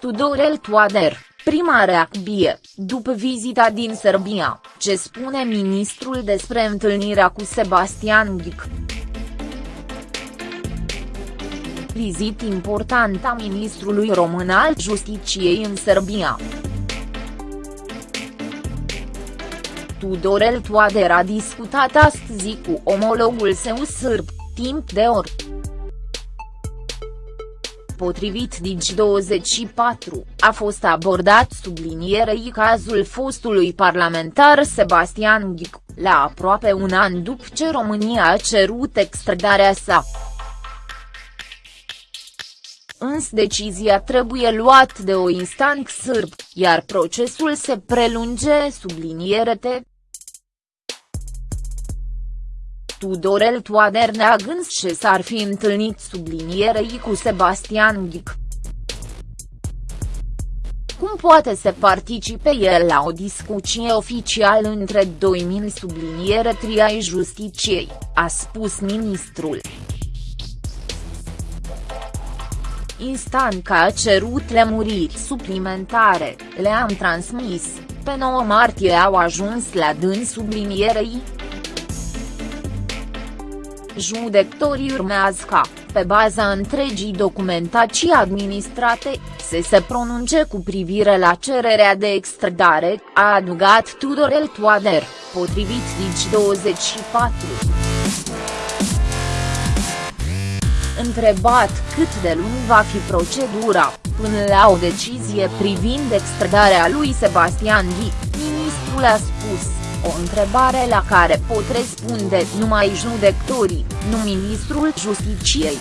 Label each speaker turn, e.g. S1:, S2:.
S1: Tudorel Toader, prima reacție, după vizita din Serbia, ce spune ministrul despre întâlnirea cu Sebastian Ghic. Vizit important a ministrului român al Justiciei în Serbia. Tudorel Toader a discutat astăzi cu omologul său sârb, timp de ori. Potrivit Digi24, a fost abordat sublinierei cazul fostului parlamentar Sebastian Ghic, la aproape un an după ce România a cerut extradarea sa. Însă decizia trebuie luat de o instanță sârb, iar procesul se prelunge sublinierete. Tudorel Toader neagând ce s-ar fi întâlnit sublinierei cu Sebastian Ghic. Cum poate să participe el la o discuție oficială între doi mini subliniere triai justiciei, a spus ministrul. Instanca a cerut lemuriri suplimentare, le-am transmis, pe 9 martie au ajuns la dâns sublinierei, Judecătorii urmează ca, pe baza întregii documentații administrate, să se pronunce cu privire la cererea de extradare, a adugat Tudorel Toader, potrivit Digi24. Întrebat cât de lung va fi procedura, până la o decizie privind extradarea lui Sebastian Ghi, ministrul a spus o întrebare la care pot răspunde numai judecătorii, nu ministrul Justiciei.